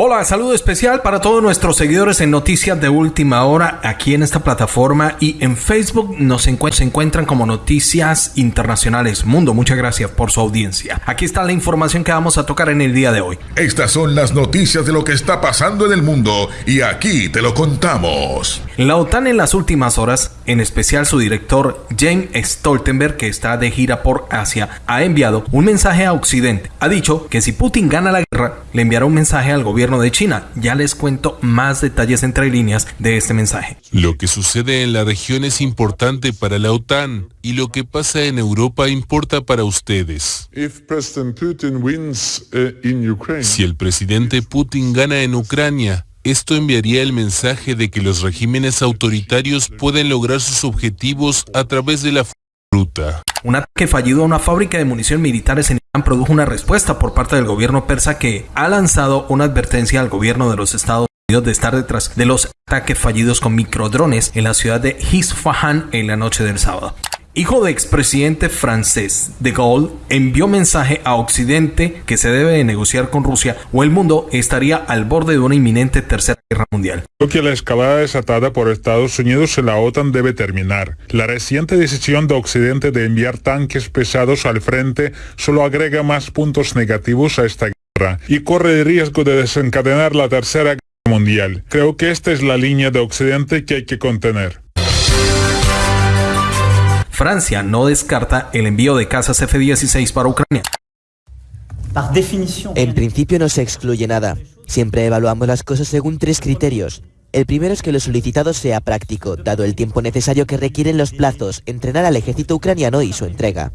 Hola, saludo especial para todos nuestros seguidores en Noticias de Última Hora aquí en esta plataforma y en Facebook nos se encuentran como Noticias Internacionales Mundo. Muchas gracias por su audiencia. Aquí está la información que vamos a tocar en el día de hoy. Estas son las noticias de lo que está pasando en el mundo y aquí te lo contamos. La OTAN en las últimas horas, en especial su director James Stoltenberg, que está de gira por Asia, ha enviado un mensaje a Occidente. Ha dicho que si Putin gana la guerra, le enviará un mensaje al gobierno de China. Ya les cuento más detalles entre líneas de este mensaje. Lo que sucede en la región es importante para la OTAN y lo que pasa en Europa importa para ustedes. Uh, si el presidente Putin gana en Ucrania, esto enviaría el mensaje de que los regímenes autoritarios pueden lograr sus objetivos a través de la fruta. Un ataque fallido a una fábrica de munición militares en Irán produjo una respuesta por parte del gobierno persa que ha lanzado una advertencia al gobierno de los Estados Unidos de estar detrás de los ataques fallidos con microdrones en la ciudad de Isfahan en la noche del sábado hijo de expresidente francés de Gaulle, envió mensaje a Occidente que se debe de negociar con Rusia o el mundo estaría al borde de una inminente tercera guerra mundial. Creo que la escalada desatada por Estados Unidos en la OTAN debe terminar. La reciente decisión de Occidente de enviar tanques pesados al frente solo agrega más puntos negativos a esta guerra y corre el riesgo de desencadenar la tercera guerra mundial. Creo que esta es la línea de Occidente que hay que contener. Francia no descarta el envío de casas F-16 para Ucrania. En principio no se excluye nada. Siempre evaluamos las cosas según tres criterios. El primero es que lo solicitado sea práctico, dado el tiempo necesario que requieren los plazos, entrenar al ejército ucraniano y su entrega.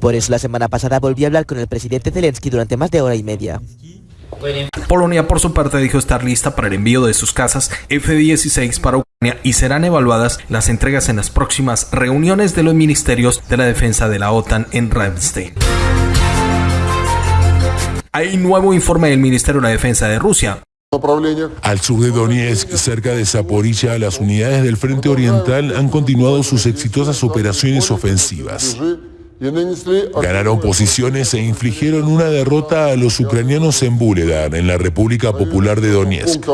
Por eso la semana pasada volví a hablar con el presidente Zelensky durante más de hora y media. Polonia, por su parte, dijo estar lista para el envío de sus casas F-16 para Ucrania y serán evaluadas las entregas en las próximas reuniones de los ministerios de la defensa de la OTAN en Ramstein. Hay nuevo informe del Ministerio de la Defensa de Rusia. Al sur de Donetsk, cerca de Zaporizhia, las unidades del Frente Oriental han continuado sus exitosas operaciones ofensivas. Ganaron posiciones e infligieron una derrota a los ucranianos en Buledar, en la República Popular de Donetsk.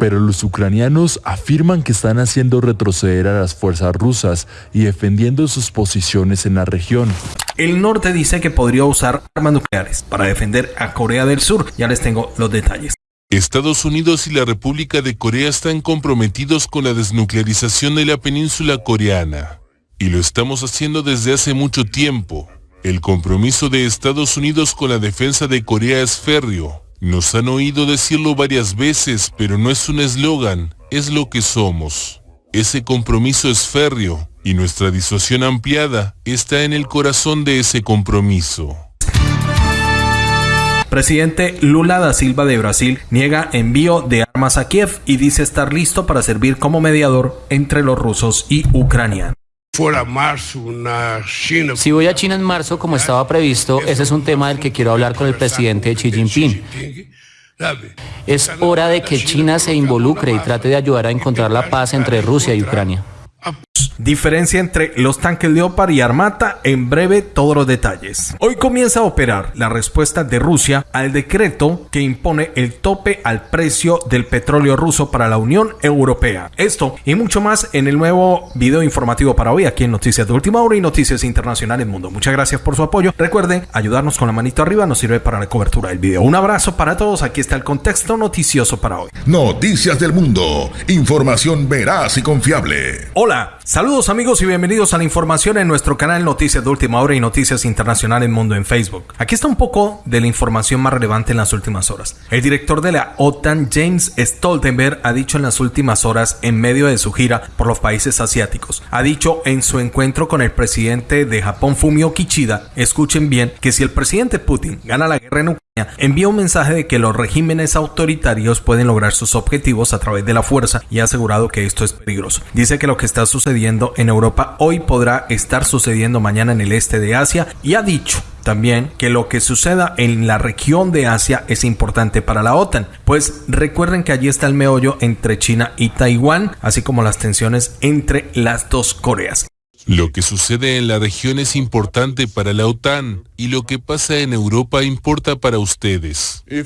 Pero los ucranianos afirman que están haciendo retroceder a las fuerzas rusas y defendiendo sus posiciones en la región. El norte dice que podría usar armas nucleares para defender a Corea del Sur. Ya les tengo los detalles. Estados Unidos y la República de Corea están comprometidos con la desnuclearización de la península coreana. Y lo estamos haciendo desde hace mucho tiempo. El compromiso de Estados Unidos con la defensa de Corea es férreo. Nos han oído decirlo varias veces, pero no es un eslogan, es lo que somos. Ese compromiso es férreo y nuestra disuasión ampliada está en el corazón de ese compromiso. Presidente Lula da Silva de Brasil niega envío de armas a Kiev y dice estar listo para servir como mediador entre los rusos y ucranianos. Si voy a China en marzo, como estaba previsto, ese es un tema del que quiero hablar con el presidente Xi Jinping. Es hora de que China se involucre y trate de ayudar a encontrar la paz entre Rusia y Ucrania. Diferencia entre los tanques Leopard y Armata, en breve todos los detalles. Hoy comienza a operar la respuesta de Rusia al decreto que impone el tope al precio del petróleo ruso para la Unión Europea. Esto y mucho más en el nuevo video informativo para hoy aquí en Noticias de Última Hora y Noticias Internacionales Mundo. Muchas gracias por su apoyo. Recuerden ayudarnos con la manito arriba, nos sirve para la cobertura del video. Un abrazo para todos, aquí está el contexto noticioso para hoy. Noticias del Mundo, información veraz y confiable. Hola, saludos Saludos amigos y bienvenidos a la información en nuestro canal Noticias de Última Hora y Noticias Internacionales Mundo en Facebook. Aquí está un poco de la información más relevante en las últimas horas. El director de la OTAN, James Stoltenberg, ha dicho en las últimas horas, en medio de su gira por los países asiáticos, ha dicho en su encuentro con el presidente de Japón, Fumio Kishida, escuchen bien, que si el presidente Putin gana la guerra en Ucrania, envía un mensaje de que los regímenes autoritarios pueden lograr sus objetivos a través de la fuerza y ha asegurado que esto es peligroso. Dice que lo que está sucediendo en Europa hoy podrá estar sucediendo mañana en el este de Asia y ha dicho también que lo que suceda en la región de Asia es importante para la OTAN, pues recuerden que allí está el meollo entre China y Taiwán, así como las tensiones entre las dos Coreas. Lo que sucede en la región es importante para la OTAN y lo que pasa en Europa importa para ustedes. Uh,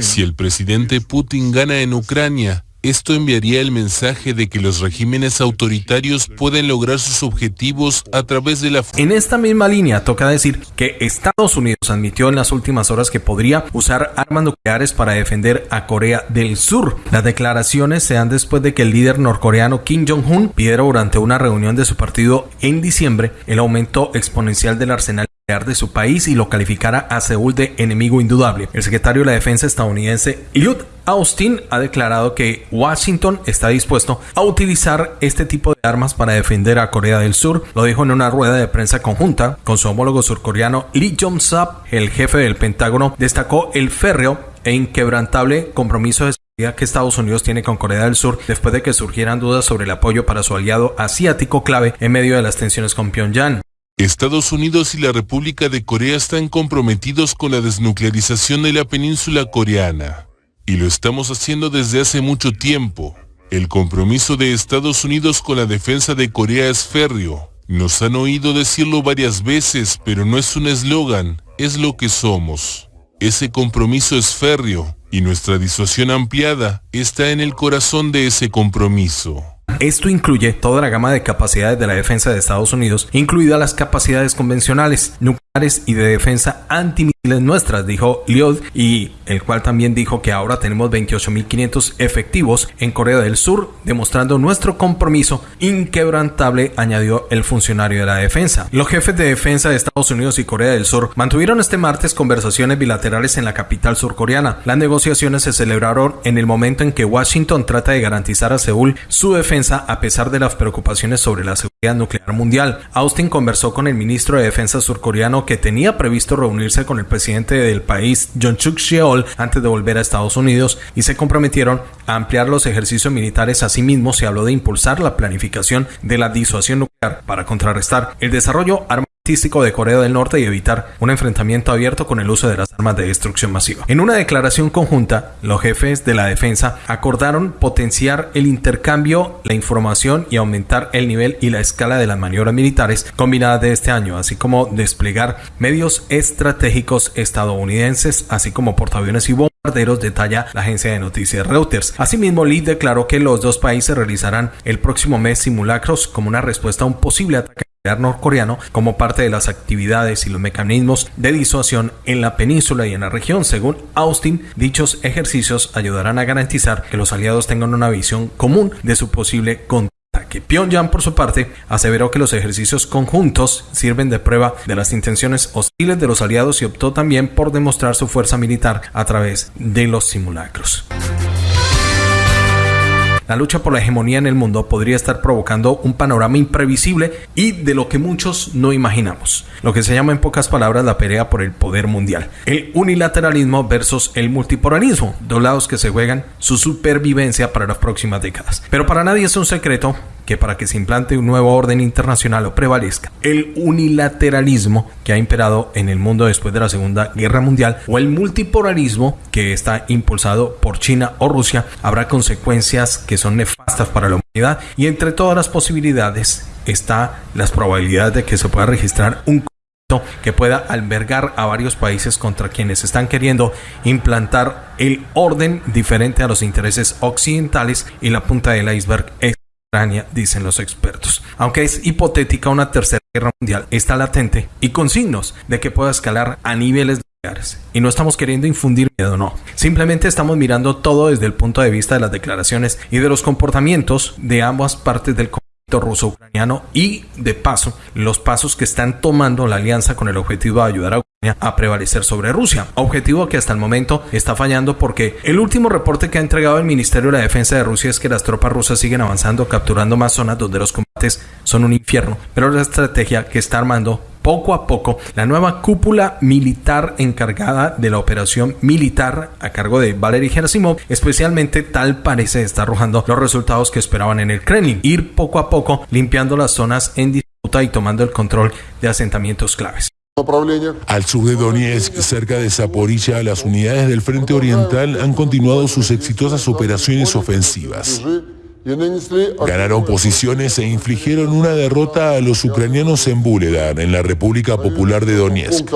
Si el presidente Putin gana en Ucrania, esto enviaría el mensaje de que los regímenes autoritarios pueden lograr sus objetivos a través de la... En esta misma línea toca decir que Estados Unidos admitió en las últimas horas que podría usar armas nucleares para defender a Corea del Sur. Las declaraciones se dan después de que el líder norcoreano Kim Jong-un pidiera durante una reunión de su partido en diciembre el aumento exponencial del arsenal de su país y lo calificara a Seúl de enemigo indudable. El secretario de la Defensa estadounidense Lloyd Austin ha declarado que Washington está dispuesto a utilizar este tipo de armas para defender a Corea del Sur. Lo dijo en una rueda de prensa conjunta con su homólogo surcoreano Lee Jong-sap. El jefe del Pentágono destacó el férreo e inquebrantable compromiso de que Estados Unidos tiene con Corea del Sur después de que surgieran dudas sobre el apoyo para su aliado asiático clave en medio de las tensiones con Pyongyang. Estados Unidos y la República de Corea están comprometidos con la desnuclearización de la península coreana. Y lo estamos haciendo desde hace mucho tiempo. El compromiso de Estados Unidos con la defensa de Corea es férreo. Nos han oído decirlo varias veces, pero no es un eslogan, es lo que somos. Ese compromiso es férreo y nuestra disuasión ampliada está en el corazón de ese compromiso. Esto incluye toda la gama de capacidades de la defensa de Estados Unidos, incluidas las capacidades convencionales, y de defensa antimisiles nuestras, dijo Liod, y el cual también dijo que ahora tenemos 28.500 efectivos en Corea del Sur, demostrando nuestro compromiso inquebrantable, añadió el funcionario de la defensa. Los jefes de defensa de Estados Unidos y Corea del Sur mantuvieron este martes conversaciones bilaterales en la capital surcoreana. Las negociaciones se celebraron en el momento en que Washington trata de garantizar a Seúl su defensa a pesar de las preocupaciones sobre la seguridad nuclear mundial. Austin conversó con el ministro de Defensa surcoreano que tenía previsto reunirse con el presidente del país, John Chuk Sheol, antes de volver a Estados Unidos y se comprometieron a ampliar los ejercicios militares. Asimismo, se habló de impulsar la planificación de la disuasión nuclear para contrarrestar el desarrollo de Corea del Norte y evitar un enfrentamiento abierto con el uso de las armas de destrucción masiva. En una declaración conjunta, los jefes de la defensa acordaron potenciar el intercambio, la información y aumentar el nivel y la escala de las maniobras militares combinadas de este año, así como desplegar medios estratégicos estadounidenses, así como portaaviones y bombarderos, detalla la agencia de noticias Reuters. Asimismo, Lee declaró que los dos países realizarán el próximo mes simulacros como una respuesta a un posible ataque norcoreano como parte de las actividades y los mecanismos de disuasión en la península y en la región. Según Austin, dichos ejercicios ayudarán a garantizar que los aliados tengan una visión común de su posible contraataque. Pyongyang, por su parte, aseveró que los ejercicios conjuntos sirven de prueba de las intenciones hostiles de los aliados y optó también por demostrar su fuerza militar a través de los simulacros. La lucha por la hegemonía en el mundo podría estar provocando un panorama imprevisible y de lo que muchos no imaginamos. Lo que se llama en pocas palabras la pelea por el poder mundial. El unilateralismo versus el multipolarismo, dos lados que se juegan su supervivencia para las próximas décadas. Pero para nadie es un secreto que para que se implante un nuevo orden internacional o prevalezca el unilateralismo que ha imperado en el mundo después de la Segunda Guerra Mundial o el multipolarismo que está impulsado por China o Rusia, habrá consecuencias que son nefastas para la humanidad y entre todas las posibilidades está las probabilidades de que se pueda registrar un que pueda albergar a varios países contra quienes están queriendo implantar el orden diferente a los intereses occidentales y la punta del iceberg. es dicen los expertos. Aunque es hipotética una tercera guerra mundial, está latente y con signos de que pueda escalar a niveles. Y no estamos queriendo infundir miedo, no. Simplemente estamos mirando todo desde el punto de vista de las declaraciones y de los comportamientos de ambas partes del conflicto ruso-ucraniano y, de paso, los pasos que están tomando la alianza con el objetivo de ayudar a Ucrania a prevalecer sobre Rusia. Objetivo que hasta el momento está fallando porque el último reporte que ha entregado el Ministerio de la Defensa de Rusia es que las tropas rusas siguen avanzando, capturando más zonas donde los combates son un infierno. Pero la estrategia que está armando poco a poco la nueva cúpula militar encargada de la operación militar a cargo de Valery Gerasimov, especialmente tal parece estar arrojando los resultados que esperaban en el Kremlin, ir poco a poco limpiando las zonas en disputa y tomando el control de asentamientos claves. Al sur de Donetsk, cerca de Zaporizhia, las unidades del Frente Oriental han continuado sus exitosas operaciones ofensivas. Ganaron posiciones e infligieron una derrota a los ucranianos en Buledar, en la República Popular de Donetsk.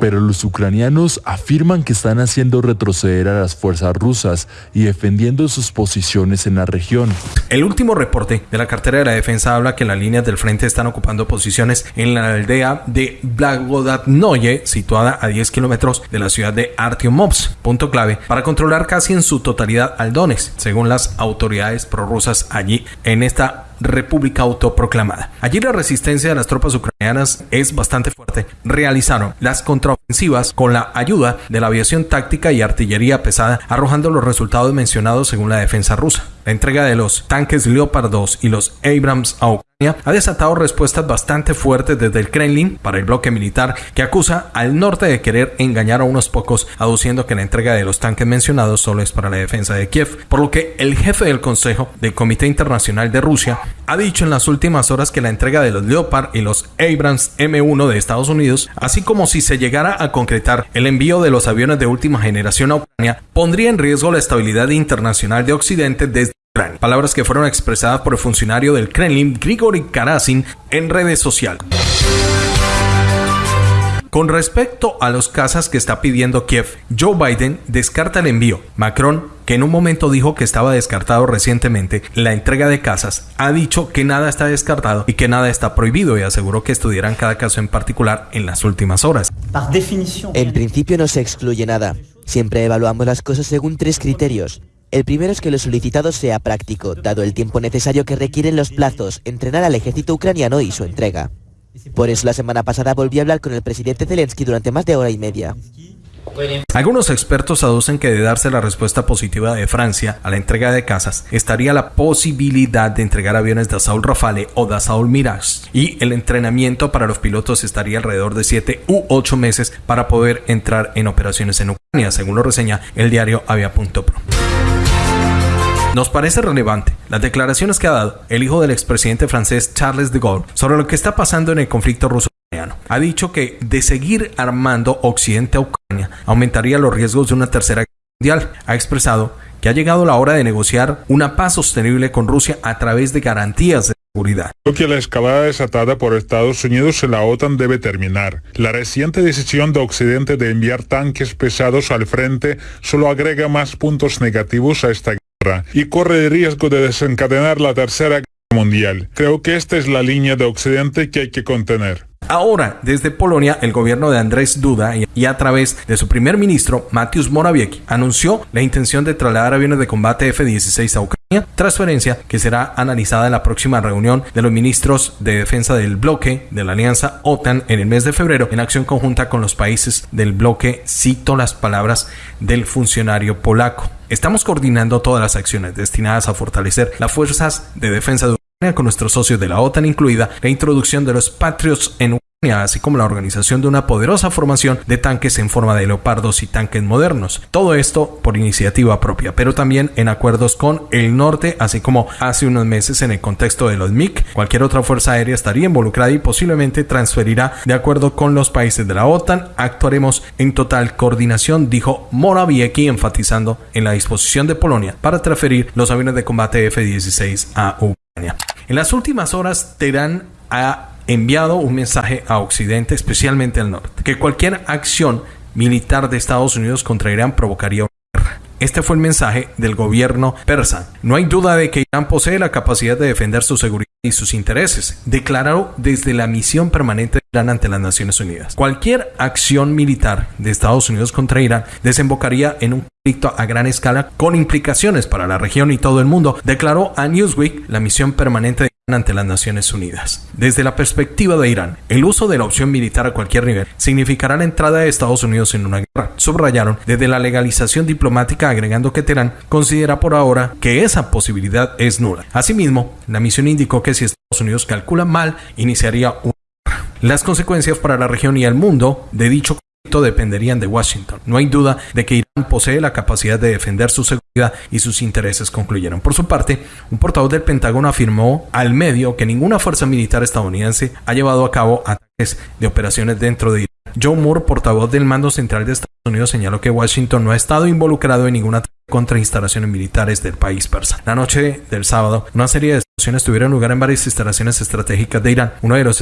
Pero los ucranianos afirman que están haciendo retroceder a las fuerzas rusas y defendiendo sus posiciones en la región. El último reporte de la cartera de la defensa habla que las líneas del frente están ocupando posiciones en la aldea de Blagodatnoye, situada a 10 kilómetros de la ciudad de Artyomovsk, punto clave para controlar casi en su totalidad al Donetsk, según autoridades prorrusas allí en esta república autoproclamada. Allí la resistencia de las tropas ucranianas es bastante fuerte. Realizaron las contraofensivas con la ayuda de la aviación táctica y artillería pesada, arrojando los resultados mencionados según la defensa rusa. La entrega de los tanques Leopard 2 y los Abrams a ha desatado respuestas bastante fuertes desde el Kremlin para el bloque militar que acusa al norte de querer engañar a unos pocos, aduciendo que la entrega de los tanques mencionados solo es para la defensa de Kiev, por lo que el jefe del Consejo del Comité Internacional de Rusia ha dicho en las últimas horas que la entrega de los Leopard y los Abrams M1 de Estados Unidos, así como si se llegara a concretar el envío de los aviones de última generación a Ucrania, pondría en riesgo la estabilidad internacional de Occidente desde Palabras que fueron expresadas por el funcionario del Kremlin, Grigory Karasin, en redes sociales. Con respecto a los casas que está pidiendo Kiev, Joe Biden descarta el envío. Macron, que en un momento dijo que estaba descartado recientemente la entrega de casas, ha dicho que nada está descartado y que nada está prohibido y aseguró que estudiarán cada caso en particular en las últimas horas. En principio no se excluye nada. Siempre evaluamos las cosas según tres criterios. El primero es que lo solicitado sea práctico, dado el tiempo necesario que requieren los plazos, entrenar al ejército ucraniano y su entrega. Por eso la semana pasada volví a hablar con el presidente Zelensky durante más de hora y media. Algunos expertos aducen que de darse la respuesta positiva de Francia a la entrega de casas, estaría la posibilidad de entregar aviones de Assault Rafale o de Assault Mirage y el entrenamiento para los pilotos estaría alrededor de 7 u 8 meses para poder entrar en operaciones en Ucrania, según lo reseña el diario Avia.pro. Nos parece relevante las declaraciones que ha dado el hijo del expresidente francés Charles de Gaulle sobre lo que está pasando en el conflicto ruso-ucraniano. Ha dicho que de seguir armando Occidente a Ucrania aumentaría los riesgos de una tercera guerra mundial. Ha expresado que ha llegado la hora de negociar una paz sostenible con Rusia a través de garantías de seguridad. Creo que la escalada desatada por Estados Unidos en la OTAN debe terminar. La reciente decisión de Occidente de enviar tanques pesados al frente solo agrega más puntos negativos a esta guerra y corre el riesgo de desencadenar la tercera guerra mundial. Creo que esta es la línea de Occidente que hay que contener. Ahora, desde Polonia, el gobierno de Andrés Duda y a través de su primer ministro, Mateusz Morawiecki, anunció la intención de trasladar aviones de combate F-16 a Ucrania, transferencia que será analizada en la próxima reunión de los ministros de defensa del bloque de la alianza OTAN en el mes de febrero, en acción conjunta con los países del bloque, cito las palabras del funcionario polaco. Estamos coordinando todas las acciones destinadas a fortalecer las fuerzas de defensa de con nuestros socios de la OTAN, incluida la introducción de los Patriots en Ucrania, así como la organización de una poderosa formación de tanques en forma de leopardos y tanques modernos. Todo esto por iniciativa propia, pero también en acuerdos con el norte, así como hace unos meses en el contexto de los MIC, cualquier otra fuerza aérea estaría involucrada y posiblemente transferirá de acuerdo con los países de la OTAN. Actuaremos en total coordinación, dijo Morawiecki, enfatizando en la disposición de Polonia para transferir los aviones de combate F-16 a Ucrania. En las últimas horas, Teherán ha enviado un mensaje a Occidente, especialmente al norte, que cualquier acción militar de Estados Unidos contra Irán provocaría. Este fue el mensaje del gobierno persa. No hay duda de que Irán posee la capacidad de defender su seguridad y sus intereses, declaró desde la misión permanente de Irán ante las Naciones Unidas. Cualquier acción militar de Estados Unidos contra Irán desembocaría en un conflicto a gran escala con implicaciones para la región y todo el mundo, declaró a Newsweek la misión permanente de ante las Naciones Unidas. Desde la perspectiva de Irán, el uso de la opción militar a cualquier nivel significará la entrada de Estados Unidos en una guerra. Subrayaron desde la legalización diplomática agregando que Teherán considera por ahora que esa posibilidad es nula. Asimismo, la misión indicó que si Estados Unidos calcula mal, iniciaría una guerra. Las consecuencias para la región y el mundo de dicho dependerían de Washington. No hay duda de que Irán posee la capacidad de defender su seguridad y sus intereses, concluyeron. Por su parte, un portavoz del Pentágono afirmó al medio que ninguna fuerza militar estadounidense ha llevado a cabo ataques de operaciones dentro de Irán. John Moore, portavoz del mando central de Estados Unidos, señaló que Washington no ha estado involucrado en ninguna contra instalaciones militares del país persa. La noche del sábado, una serie de explosiones tuvieron lugar en varias instalaciones estratégicas de Irán. Uno de los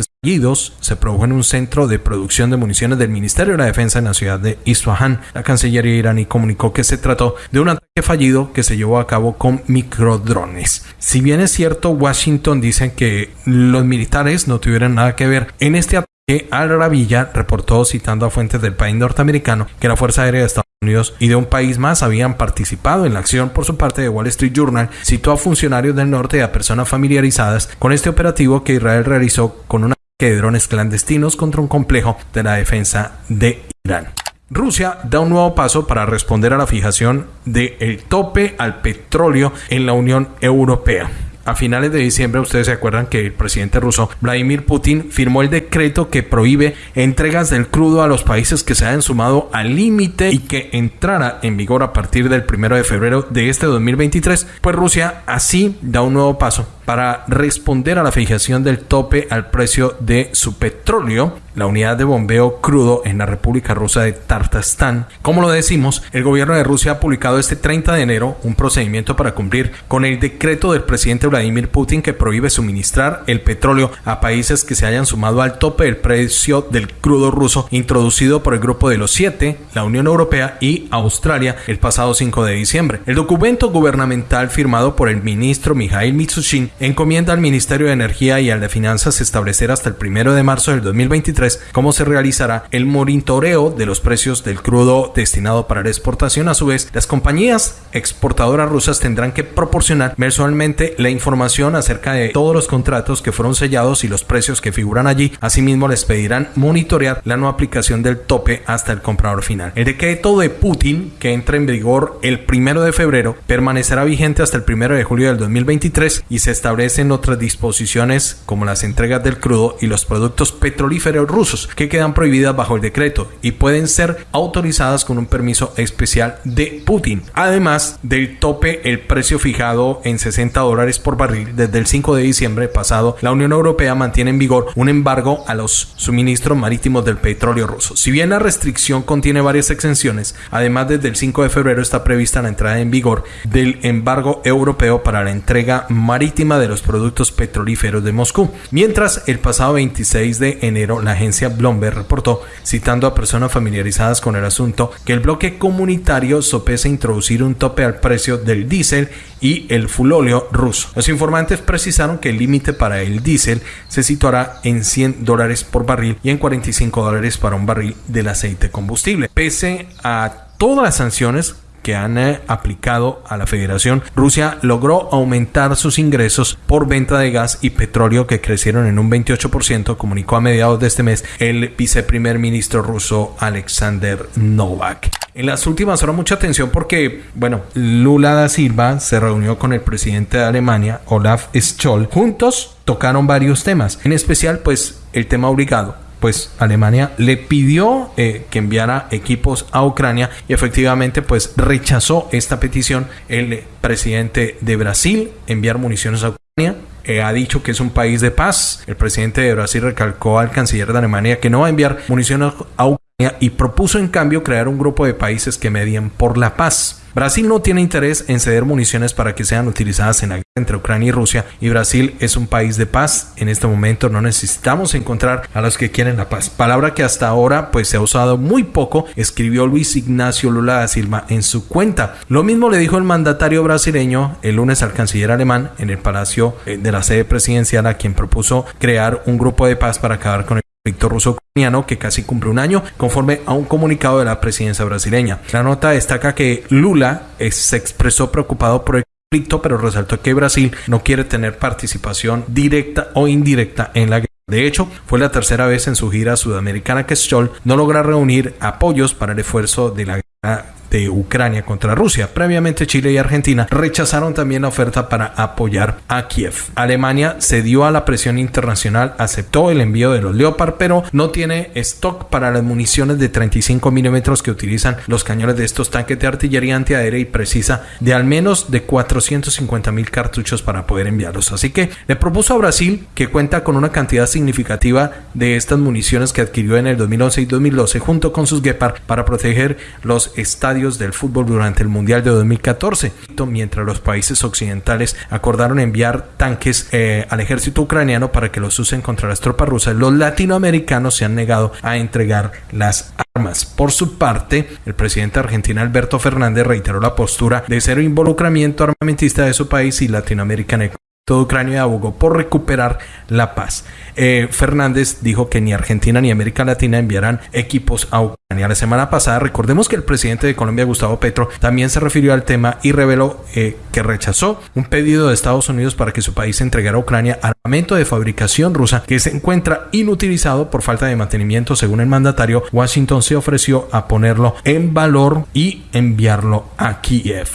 se produjo en un centro de producción de municiones del Ministerio de la Defensa en la ciudad de Isfahan. La Cancillería iraní comunicó que se trató de un ataque fallido que se llevó a cabo con microdrones. Si bien es cierto, Washington dice que los militares no tuvieron nada que ver en este ataque, Al Rabilla reportó citando a fuentes del país norteamericano que la Fuerza Aérea de Estados Unidos y de un país más habían participado en la acción. Por su parte, The Wall Street Journal citó a funcionarios del norte y a personas familiarizadas con este operativo que Israel realizó con una de drones clandestinos contra un complejo de la defensa de Irán. Rusia da un nuevo paso para responder a la fijación del tope al petróleo en la Unión Europea. A finales de diciembre, ustedes se acuerdan que el presidente ruso Vladimir Putin firmó el decreto que prohíbe entregas del crudo a los países que se hayan sumado al límite y que entrara en vigor a partir del primero de febrero de este 2023. Pues Rusia así da un nuevo paso para responder a la fijación del tope al precio de su petróleo, la unidad de bombeo crudo en la República Rusa de Tartastán. Como lo decimos, el gobierno de Rusia ha publicado este 30 de enero un procedimiento para cumplir con el decreto del presidente Vladimir Putin que prohíbe suministrar el petróleo a países que se hayan sumado al tope del precio del crudo ruso introducido por el grupo de los siete, la Unión Europea y Australia el pasado 5 de diciembre. El documento gubernamental firmado por el ministro Mikhail Mitsushin encomienda al Ministerio de Energía y al de Finanzas establecer hasta el primero de marzo del 2023 cómo se realizará el monitoreo de los precios del crudo destinado para la exportación. A su vez, las compañías exportadoras rusas tendrán que proporcionar mensualmente la información acerca de todos los contratos que fueron sellados y los precios que figuran allí. Asimismo, les pedirán monitorear la no aplicación del tope hasta el comprador final. El decreto de Putin, que entra en vigor el primero de febrero, permanecerá vigente hasta el primero de julio del 2023 y se está establecen otras disposiciones como las entregas del crudo y los productos petrolíferos rusos que quedan prohibidas bajo el decreto y pueden ser autorizadas con un permiso especial de Putin. Además del tope, el precio fijado en 60 dólares por barril desde el 5 de diciembre pasado, la Unión Europea mantiene en vigor un embargo a los suministros marítimos del petróleo ruso. Si bien la restricción contiene varias exenciones, además desde el 5 de febrero está prevista la entrada en vigor del embargo europeo para la entrega marítima de los productos petrolíferos de Moscú. Mientras, el pasado 26 de enero, la agencia Bloomberg reportó, citando a personas familiarizadas con el asunto, que el bloque comunitario sopesa introducir un tope al precio del diésel y el fulóleo ruso. Los informantes precisaron que el límite para el diésel se situará en 100 dólares por barril y en 45 dólares para un barril del aceite combustible. Pese a todas las sanciones que han eh, aplicado a la federación, Rusia logró aumentar sus ingresos por venta de gas y petróleo que crecieron en un 28%, comunicó a mediados de este mes el viceprimer ministro ruso Alexander Novak. En las últimas horas mucha atención porque, bueno, Lula da Silva se reunió con el presidente de Alemania, Olaf Scholz. Juntos tocaron varios temas, en especial pues el tema obligado pues Alemania le pidió eh, que enviara equipos a Ucrania y efectivamente pues rechazó esta petición el presidente de Brasil enviar municiones a Ucrania eh, ha dicho que es un país de paz. El presidente de Brasil recalcó al canciller de Alemania que no va a enviar municiones a Ucrania y propuso en cambio crear un grupo de países que medien por la paz. Brasil no tiene interés en ceder municiones para que sean utilizadas en la guerra entre Ucrania y Rusia y Brasil es un país de paz. En este momento no necesitamos encontrar a los que quieren la paz. Palabra que hasta ahora pues se ha usado muy poco, escribió Luis Ignacio Lula da Silva en su cuenta. Lo mismo le dijo el mandatario brasileño el lunes al canciller alemán en el palacio de la sede presidencial a quien propuso crear un grupo de paz para acabar con el conflicto ruso-ucraniano que casi cumple un año, conforme a un comunicado de la presidencia brasileña. La nota destaca que Lula eh, se expresó preocupado por el conflicto, pero resaltó que Brasil no quiere tener participación directa o indirecta en la guerra. De hecho, fue la tercera vez en su gira sudamericana que Scholl no logra reunir apoyos para el esfuerzo de la guerra de Ucrania contra Rusia. Previamente Chile y Argentina rechazaron también la oferta para apoyar a Kiev. Alemania cedió a la presión internacional, aceptó el envío de los Leopard, pero no tiene stock para las municiones de 35 milímetros que utilizan los cañones de estos tanques de artillería antiaérea y precisa de al menos de 450 mil cartuchos para poder enviarlos. Así que le propuso a Brasil, que cuenta con una cantidad significativa de estas municiones que adquirió en el 2011 y 2012 junto con sus Gepard para proteger los estadios del fútbol durante el Mundial de 2014, mientras los países occidentales acordaron enviar tanques eh, al ejército ucraniano para que los usen contra las tropas rusas. Los latinoamericanos se han negado a entregar las armas. Por su parte, el presidente de Argentina Alberto Fernández reiteró la postura de cero involucramiento armamentista de su país y Latinoamérica en el todo Ucrania abogó por recuperar la paz. Eh, Fernández dijo que ni Argentina ni América Latina enviarán equipos a Ucrania. La semana pasada, recordemos que el presidente de Colombia, Gustavo Petro, también se refirió al tema y reveló eh, que rechazó un pedido de Estados Unidos para que su país entregara a Ucrania armamento de fabricación rusa que se encuentra inutilizado por falta de mantenimiento. Según el mandatario, Washington se ofreció a ponerlo en valor y enviarlo a Kiev.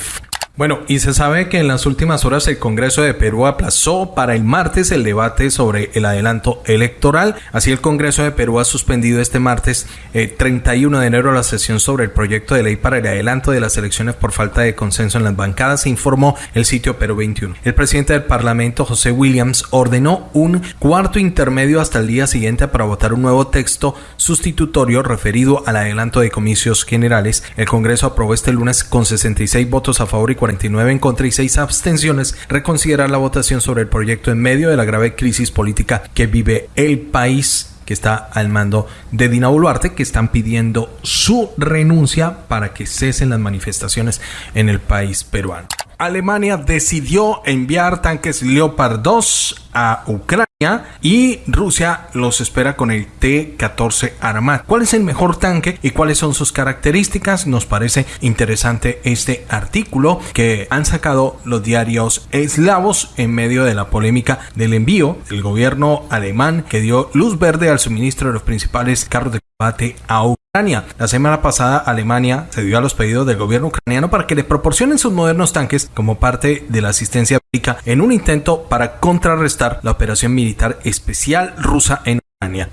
Bueno, y se sabe que en las últimas horas el Congreso de Perú aplazó para el martes el debate sobre el adelanto electoral. Así el Congreso de Perú ha suspendido este martes 31 eh, de enero la sesión sobre el proyecto de ley para el adelanto de las elecciones por falta de consenso en las bancadas, informó el sitio Perú 21. El presidente del Parlamento, José Williams, ordenó un cuarto intermedio hasta el día siguiente para votar un nuevo texto sustitutorio referido al adelanto de comicios generales. El Congreso aprobó este lunes con 66 votos a favor y 49 en contra y 6 abstenciones, reconsiderar la votación sobre el proyecto en medio de la grave crisis política que vive el país que está al mando de Dina Boluarte, que están pidiendo su renuncia para que cesen las manifestaciones en el país peruano. Alemania decidió enviar tanques Leopard 2 a Ucrania y Rusia los espera con el T-14 Armat. ¿Cuál es el mejor tanque y cuáles son sus características? Nos parece interesante este artículo que han sacado los diarios eslavos en medio de la polémica del envío del gobierno alemán que dio luz verde al suministro de los principales carros de combate a Ucrania. La semana pasada Alemania se dio a los pedidos del gobierno ucraniano para que le proporcionen sus modernos tanques como parte de la asistencia bélica en un intento para contrarrestar la operación militar especial rusa en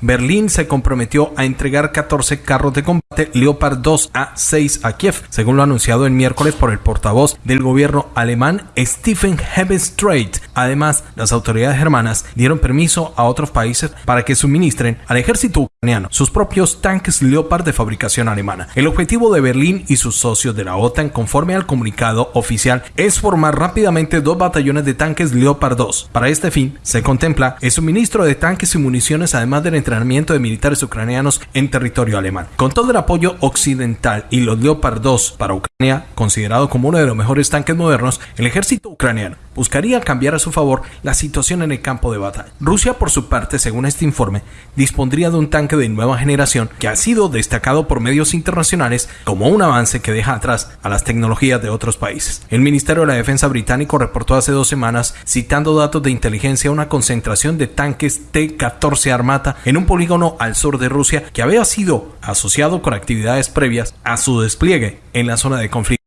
Berlín se comprometió a entregar 14 carros de combate Leopard 2 a 6 a Kiev, según lo anunciado el miércoles por el portavoz del gobierno alemán Stephen Hebestreit. Además, las autoridades germanas dieron permiso a otros países para que suministren al ejército ucraniano sus propios tanques Leopard de fabricación alemana. El objetivo de Berlín y sus socios de la OTAN, conforme al comunicado oficial, es formar rápidamente dos batallones de tanques Leopard 2. Para este fin, se contempla el suministro de tanques y municiones además del entrenamiento de militares ucranianos en territorio alemán. Con todo el apoyo occidental y los Leopard 2 para Ucrania, considerado como uno de los mejores tanques modernos, el ejército ucraniano buscaría cambiar a su favor la situación en el campo de batalla. Rusia, por su parte, según este informe, dispondría de un tanque de nueva generación que ha sido destacado por medios internacionales como un avance que deja atrás a las tecnologías de otros países. El Ministerio de la Defensa británico reportó hace dos semanas, citando datos de inteligencia, una concentración de tanques T-14 Armata en un polígono al sur de Rusia que había sido asociado con actividades previas a su despliegue en la zona de conflicto.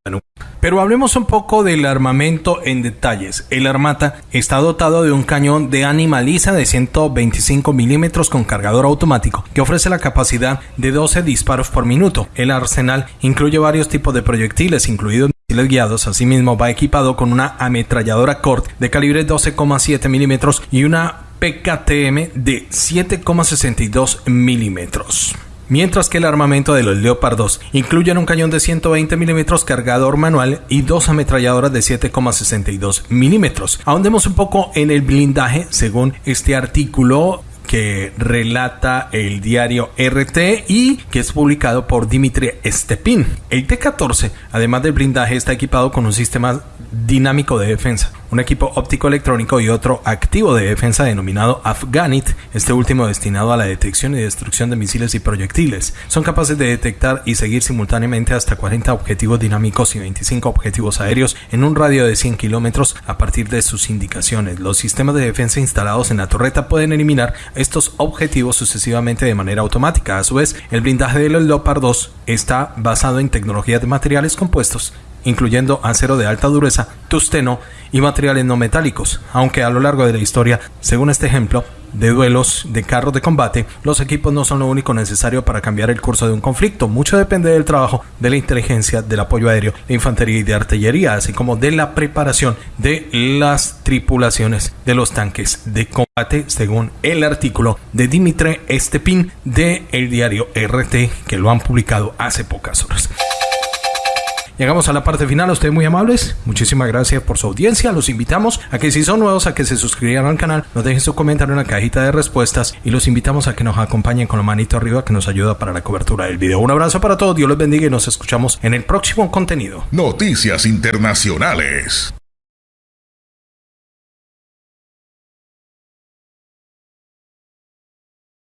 Pero hablemos un poco del armamento en detalles. El Armata está dotado de un cañón de animaliza de 125 milímetros con cargador automático que ofrece la capacidad de 12 disparos por minuto. El arsenal incluye varios tipos de proyectiles, incluidos misiles guiados. Asimismo, va equipado con una ametralladora CORT de calibre 12,7 milímetros y una PKTM de 7,62 milímetros mientras que el armamento de los Leopard 2 incluye un cañón de 120 milímetros cargador manual y dos ametralladoras de 7,62 milímetros. Ahondemos un poco en el blindaje según este artículo que relata el diario RT y que es publicado por Dimitri Stepin. El T-14, además del blindaje, está equipado con un sistema dinámico de defensa, un equipo óptico electrónico y otro activo de defensa denominado Afganit, este último destinado a la detección y destrucción de misiles y proyectiles. Son capaces de detectar y seguir simultáneamente hasta 40 objetivos dinámicos y 25 objetivos aéreos en un radio de 100 kilómetros a partir de sus indicaciones. Los sistemas de defensa instalados en la torreta pueden eliminar estos objetivos sucesivamente de manera automática. A su vez, el blindaje de los Leopard 2 está basado en tecnologías de materiales compuestos incluyendo acero de alta dureza, tusteno y materiales no metálicos, aunque a lo largo de la historia, según este ejemplo, de duelos de carros de combate, los equipos no son lo único necesario para cambiar el curso de un conflicto. Mucho depende del trabajo de la inteligencia, del apoyo aéreo, de infantería y de artillería, así como de la preparación de las tripulaciones de los tanques de combate, según el artículo de Dimitri Estepin de el diario RT, que lo han publicado hace pocas horas. Llegamos a la parte final. A ustedes muy amables. Muchísimas gracias por su audiencia. Los invitamos a que si son nuevos a que se suscriban al canal, nos dejen su comentario en la cajita de respuestas y los invitamos a que nos acompañen con la manito arriba que nos ayuda para la cobertura del video. Un abrazo para todos, Dios les bendiga y nos escuchamos en el próximo contenido. Noticias Internacionales.